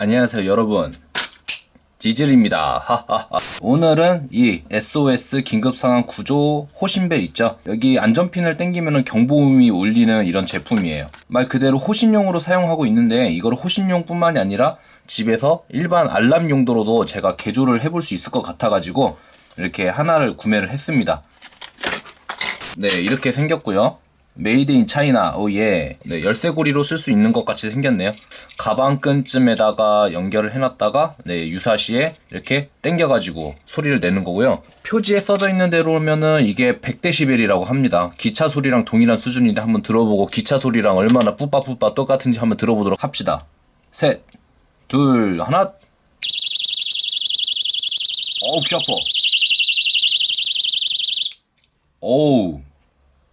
안녕하세요 여러분. 지질입니다. 하하하. 오늘은 이 SOS 긴급상황 구조 호신벨 있죠? 여기 안전핀을 당기면 경보음이 울리는 이런 제품이에요. 말 그대로 호신용으로 사용하고 있는데 이걸 호신용 뿐만이 아니라 집에서 일반 알람 용도로도 제가 개조를 해볼 수 있을 것 같아 가지고 이렇게 하나를 구매를 했습니다. 네 이렇게 생겼고요 made in China oh yeah 네, 열쇠고리로 쓸 수 있는 것 같이 생겼네요. 가방끈쯤에다가 연결을 해놨다가 네, 유사시에 이렇게 당겨가지고 소리를 내는 거고요. 표지에 써져 있는 대로면은 이게 100데시벨이라고 합니다. 기차 소리랑 동일한 수준인데 한번 들어보고 기차 소리랑 얼마나 뿌빠뿌빠 똑같은지 한번 들어보도록 합시다. 셋 둘 하나. 어우 피 아파. 어우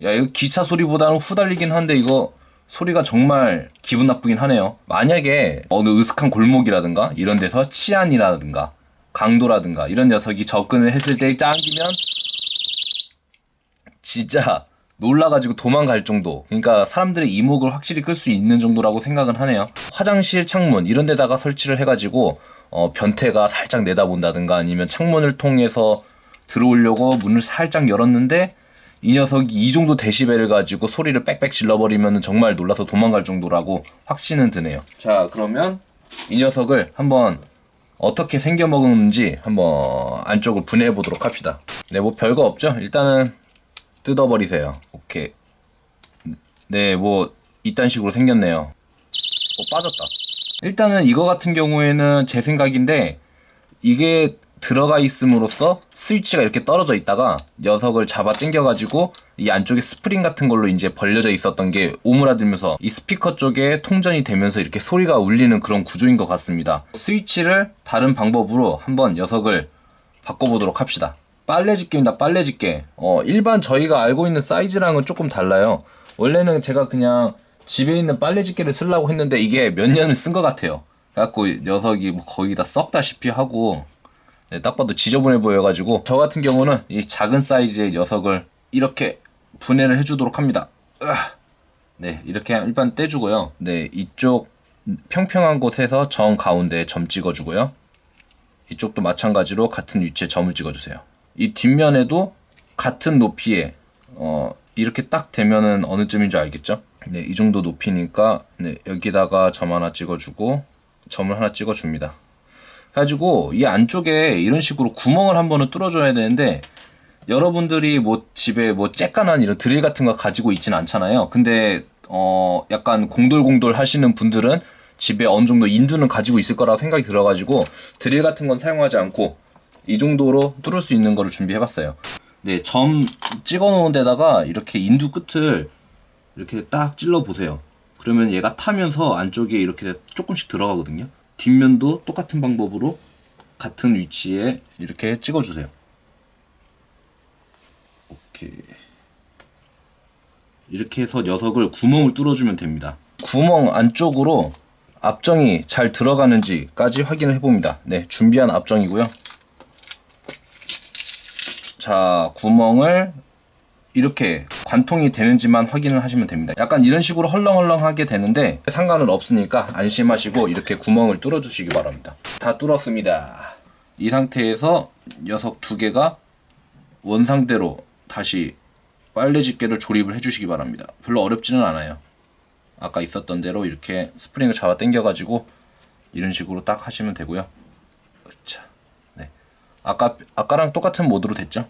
야 이거 기차 소리보다는 후달리긴 한데 이거 소리가 정말 기분 나쁘긴 하네요. 만약에 어느 으슥한 골목이라든가 이런 데서 치안이라든가 강도라든가 이런 녀석이 접근을 했을 때 짱기면 진짜 놀라가지고 도망갈 정도. 그러니까 사람들의 이목을 확실히 끌 수 있는 정도라고 생각은 하네요. 화장실 창문 이런 데다가 설치를 해가지고 어, 변태가 살짝 내다본다든가 아니면 창문을 통해서 들어오려고 문을 살짝 열었는데 이 녀석이 이 정도 데시벨을 가지고 소리를 빽빽 질러버리면 정말 놀라서 도망갈 정도라고 확신은 드네요. 자, 그러면 이 녀석을 한번 어떻게 생겨먹었는지 한번 안쪽을 분해해 보도록 합시다. 네, 뭐 별거 없죠? 일단은 뜯어버리세요. 오케이. 네, 뭐 이딴 식으로 생겼네요. 어, 빠졌다. 일단은 이거 같은 경우에는 제 생각인데 이게 들어가 있음으로써 스위치가 이렇게 떨어져 있다가 녀석을 잡아 당겨가지고 이 안쪽에 스프링 같은 걸로 이제 벌려져 있었던 게 오므라들면서 이 스피커 쪽에 통전이 되면서 이렇게 소리가 울리는 그런 구조인 것 같습니다. 스위치를 다른 방법으로 한번 녀석을 바꿔보도록 합시다. 빨래집게입니다. 빨래집게. 어, 일반 저희가 알고 있는 사이즈랑은 조금 달라요. 원래는 제가 그냥 집에 있는 빨래집게를 쓰려고 했는데 이게 몇 년을 쓴 것 같아요. 그래갖고 녀석이 뭐 거의 다 썩다시피 하고 네, 딱 봐도 지저분해 보여가지고 저 같은 경우는 이 작은 사이즈의 녀석을 이렇게 분해를 해주도록 합니다. 네 이렇게 일반 떼주고요. 네 이쪽 평평한 곳에서 정 가운데에 점 찍어주고요. 이쪽도 마찬가지로 같은 위치에 점을 찍어주세요. 이 뒷면에도 같은 높이에 어, 이렇게 딱 되면은 어느 쯤인 줄 알겠죠? 네, 이 정도 높이니까 네, 여기다가 점 하나 찍어주고 점을 하나 찍어줍니다. 가지고 이 안쪽에 이런 식으로 구멍을 한 번은 뚫어줘야 되는데 여러분들이 뭐 집에 뭐 쬐깐한 이런 드릴 같은 거 가지고 있진 않잖아요. 근데 어 약간 공돌공돌 하시는 분들은 집에 어느 정도 인두는 가지고 있을 거라고 생각이 들어가지고 드릴 같은 건 사용하지 않고 이 정도로 뚫을 수 있는 거를 준비해봤어요. 네, 점 찍어 놓은 데다가 이렇게 인두 끝을 이렇게 딱 찔러 보세요. 그러면 얘가 타면서 안쪽에 이렇게 조금씩 들어가거든요. 뒷면도 똑같은 방법으로 같은 위치에 이렇게 찍어주세요. 오케이. 이렇게 해서 녀석을 구멍을 뚫어주면 됩니다. 구멍 안쪽으로 압정이 잘 들어가는지까지 확인을 해봅니다. 네, 준비한 압정이고요. 자, 구멍을 이렇게 관통이 되는지만 확인을 하시면 됩니다. 약간 이런 식으로 헐렁헐렁하게 되는데 상관은 없으니까 안심하시고 이렇게 구멍을 뚫어 주시기 바랍니다. 다 뚫었습니다. 이 상태에서 녀석 두 개가 원상대로 다시 빨래 집게를 조립을 해주시기 바랍니다. 별로 어렵지는 않아요. 아까 있었던 대로 이렇게 스프링을 잡아 당겨 가지고 이런 식으로 딱 하시면 되고요. 자, 네. 아까 아까랑 똑같은 모드로 됐죠?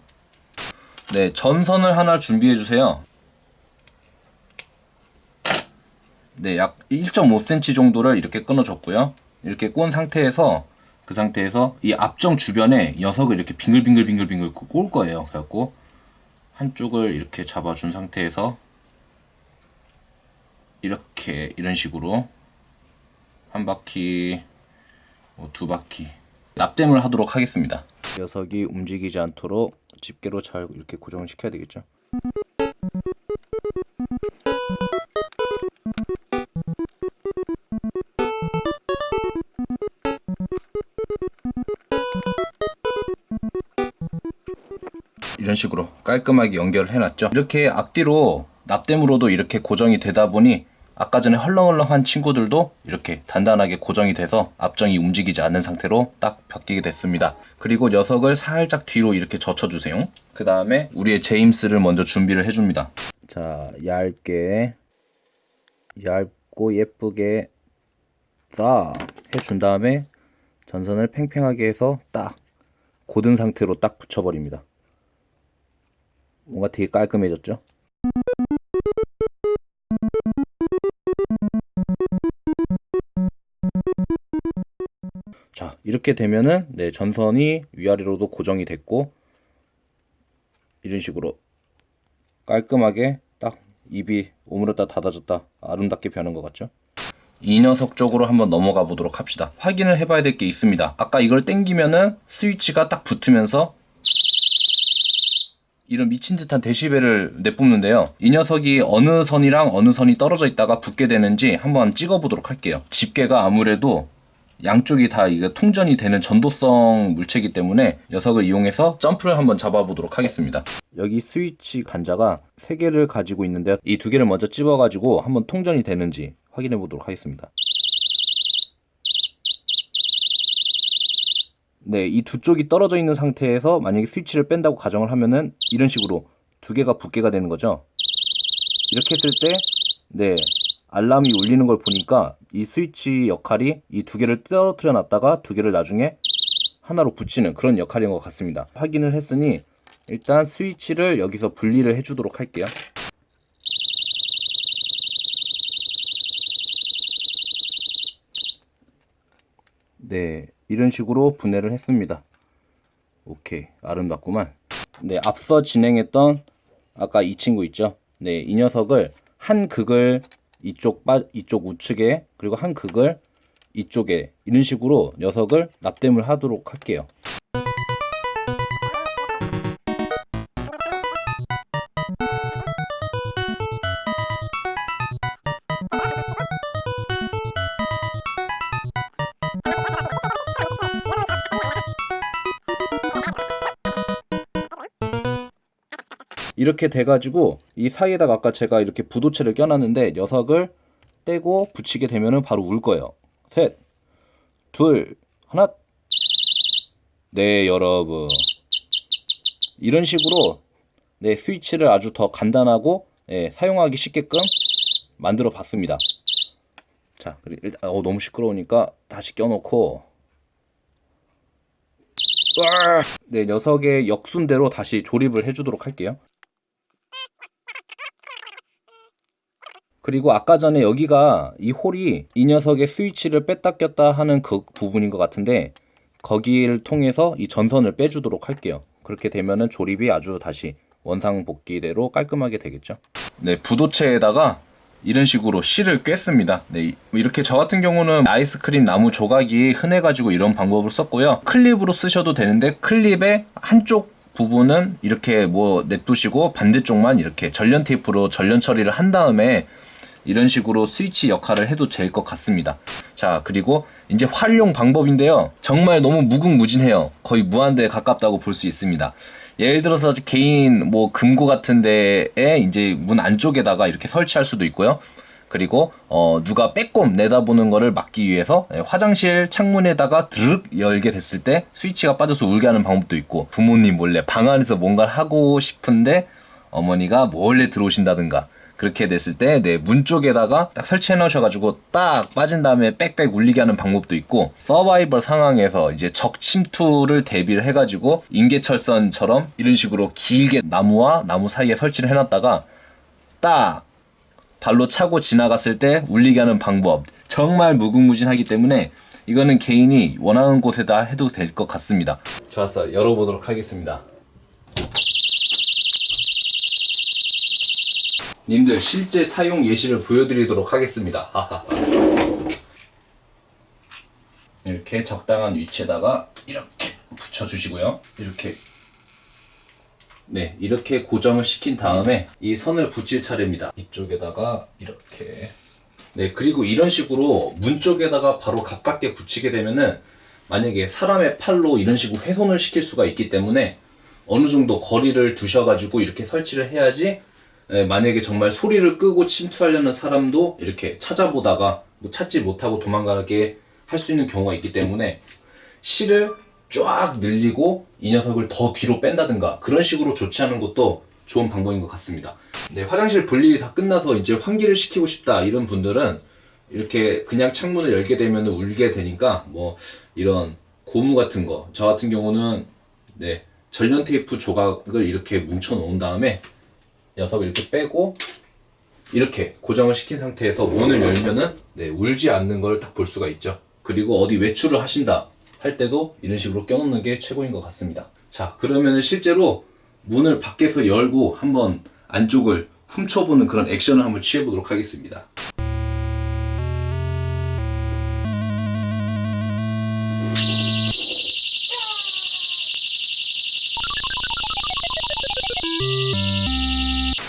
네, 전선을 하나 준비해 주세요. 네, 약 1.5cm 정도를 이렇게 끊어줬고요. 이렇게 꼰 상태에서 그 상태에서 이 앞정 주변에 녀석을 이렇게 빙글빙글빙글빙글 꼴 거예요. 그래갖고 한쪽을 이렇게 잡아준 상태에서 이렇게 이런 식으로 한 바퀴, 뭐 두 바퀴 납땜을 하도록 하겠습니다. 녀석이 움직이지 않도록 집게로 잘 이렇게 고정을 시켜야 되겠죠. 이런 식으로 깔끔하게 연결을 해놨죠. 이렇게 앞뒤로 납땜으로도 이렇게 고정이 되다 보니 아까 전에 헐렁헐렁한 친구들도 이렇게 단단하게 고정이 돼서 앞정이 움직이지 않는 상태로 딱 바뀌게 됐습니다. 그리고 녀석을 살짝 뒤로 이렇게 젖혀주세요. 그 다음에 우리의 제임스를 먼저 준비를 해줍니다. 자, 얇게 얇고 예쁘게 딱 해준 다음에 전선을 팽팽하게 해서 딱 고든 상태로 딱 붙여버립니다. 뭔가 되게 깔끔해졌죠? 이렇게 되면은 네 전선이 위아래로도 고정이 됐고 이런 식으로 깔끔하게 딱 입이 오므렸다 닫아졌다 아름답게 변한 것 같죠? 이 녀석 쪽으로 한번 넘어가 보도록 합시다. 확인을 해봐야 될 게 있습니다. 아까 이걸 땡기면은 스위치가 딱 붙으면서 이런 미친 듯한 데시벨을 내뿜는데요. 이 녀석이 어느 선이랑 어느 선이 떨어져 있다가 붙게 되는지 한번 찍어 보도록 할게요. 집게가 아무래도 양쪽이 다 이게 통전이 되는 전도성 물체이기 때문에 녀석을 이용해서 점프를 한번 잡아보도록 하겠습니다. 여기 스위치 간자가 3개를 가지고 있는데 이 두 개를 먼저 찝어가지고 한번 통전이 되는지 확인해 보도록 하겠습니다. 네, 이 두 쪽이 떨어져 있는 상태에서 만약에 스위치를 뺀다고 가정을 하면은 이런 식으로 두 개가 붙게가 되는 거죠. 이렇게 했을 때, 네, 알람이 울리는 걸 보니까 이 스위치 역할이 이 두 개를 떨어뜨려 놨다가 두 개를 나중에 하나로 붙이는 그런 역할인 것 같습니다. 확인을 했으니 일단 스위치를 여기서 분리를 해주도록 할게요. 네, 이런 식으로 분해를 했습니다. 오케이, 아름답구만. 네, 앞서 진행했던 아까 이 친구 있죠? 네, 이 녀석을 한 극을 이쪽 빠 이쪽 우측에 그리고 한 극을 이쪽에 이런 식으로 녀석을 납땜을 하도록 할게요. 이렇게 돼가지고 이 사이에다가 아까 제가 이렇게 부도체를 껴놨는데 녀석을 떼고 붙이게 되면은 바로 울 거예요. 셋, 둘, 하나. 네, 여러분. 이런 식으로 네, 스위치를 아주 더 간단하고 네, 사용하기 쉽게끔 만들어 봤습니다. 자, 일단 어, 너무 시끄러우니까 다시 껴놓고 네, 녀석의 역순대로 다시 조립을 해주도록 할게요. 그리고 아까 전에 여기가 이 홀이 이 녀석의 스위치를 뺐다 꼈다 하는 그 부분인 것 같은데 거기를 통해서 이 전선을 빼주도록 할게요. 그렇게 되면은 조립이 아주 다시 원상 복귀대로 깔끔하게 되겠죠. 네, 부도체에다가 이런 식으로 실을 꿰습니다. 네, 이렇게 저 같은 경우는 아이스크림 나무 조각이 흔해가지고 이런 방법을 썼고요. 클립으로 쓰셔도 되는데 클립의 한쪽 부분은 이렇게 뭐 냅두시고 반대쪽만 이렇게 전련 테이프로 전련 처리를 한 다음에 이런 식으로 스위치 역할을 해도 될 것 같습니다. 자, 그리고 이제 활용 방법인데요. 정말 너무 무궁무진해요. 거의 무한대에 가깝다고 볼 수 있습니다. 예를 들어서 개인 뭐 금고 같은 데에 이제 문 안쪽에다가 이렇게 설치할 수도 있고요. 그리고 어 누가 빼꼼 내다보는 거를 막기 위해서 예, 화장실 창문에다가 드륵 열게 됐을 때 스위치가 빠져서 울게 하는 방법도 있고 부모님 몰래 방 안에서 뭔가를 하고 싶은데 어머니가 몰래 들어오신다든가 그렇게 됐을 때내문 쪽에다가 딱 설치해 놓으셔가지고 딱 빠진 다음에 빽빽 울리게 하는 방법도 있고 서바이벌 상황에서 이제 적 침투를 대비를 해가지고 인계철선처럼 이런 식으로 길게 나무와 나무 사이에 설치를 해놨다가 딱 발로 차고 지나갔을 때 울리게 하는 방법. 정말 무궁무진하기 때문에 이거는 개인이 원하는 곳에다 해도 될 것 같습니다. 좋았어 열어보도록 하겠습니다 님들 실제 사용 예시를 보여드리도록 하겠습니다. 이렇게 적당한 위치에다가 이렇게 붙여주시고요. 이렇게 네 이렇게 고정을 시킨 다음에 이 선을 붙일 차례입니다. 이쪽에다가 이렇게 네 그리고 이런 식으로 문 쪽에다가 바로 가깝게 붙이게 되면은 만약에 사람의 팔로 이런 식으로 훼손을 시킬 수가 있기 때문에 어느 정도 거리를 두셔가지고 이렇게 설치를 해야지 예, 만약에 정말 소리를 끄고 침투하려는 사람도 이렇게 찾아보다가 뭐 찾지 못하고 도망가게 할 수 있는 경우가 있기 때문에 실을 쫙 늘리고 이 녀석을 더 뒤로 뺀다든가 그런 식으로 조치하는 것도 좋은 방법인 것 같습니다. 네, 화장실 볼일이 다 끝나서 이제 환기를 시키고 싶다 이런 분들은 이렇게 그냥 창문을 열게 되면 울게 되니까 뭐 이런 고무 같은 거 저 같은 경우는 네 전련 테이프 조각을 이렇게 뭉쳐 놓은 다음에 녀석을 이렇게 빼고 이렇게 고정을 시킨 상태에서 문을 열면은 네, 울지 않는 걸 딱 볼 수가 있죠. 그리고 어디 외출을 하신다 할 때도 이런 식으로 껴놓는 게 최고인 것 같습니다. 자, 그러면은 실제로 문을 밖에서 열고 한번 안쪽을 훔쳐보는 그런 액션을 한번 취해보도록 하겠습니다.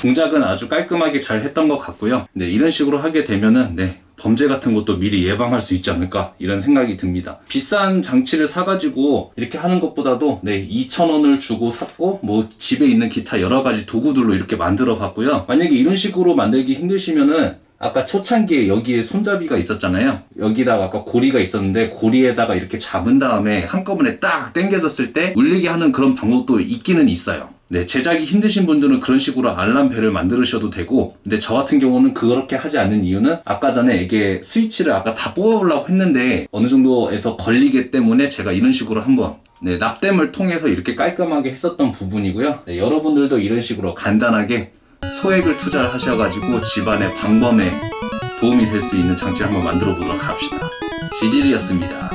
동작은 아주 깔끔하게 잘 했던 것 같고요. 네, 이런 식으로 하게 되면은 네, 범죄 같은 것도 미리 예방할 수 있지 않을까 이런 생각이 듭니다. 비싼 장치를 사가지고 이렇게 하는 것보다도 네, 2,000원을 주고 샀고 뭐 집에 있는 기타 여러 가지 도구들로 이렇게 만들어 봤고요. 만약에 이런 식으로 만들기 힘드시면은 아까 초창기에 여기에 손잡이가 있었잖아요. 여기다가 아까 고리가 있었는데 고리에다가 이렇게 잡은 다음에 한꺼번에 딱 당겨졌을 때 울리게 하는 그런 방법도 있기는 있어요. 네, 제작이 힘드신 분들은 그런 식으로 알람벨을 만드셔도 되고, 근데 저 같은 경우는 그렇게 하지 않는 이유는 아까 전에 이게 스위치를 아까 다 뽑아보려고 했는데 어느 정도에서 걸리기 때문에 제가 이런 식으로 한번 네, 납땜을 통해서 이렇게 깔끔하게 했었던 부분이고요. 네, 여러분들도 이런 식으로 간단하게 소액을 투자를 하셔가지고 집안의 방범에 도움이 될 수 있는 장치를 한번 만들어 보도록 합시다. 지질이었습니다.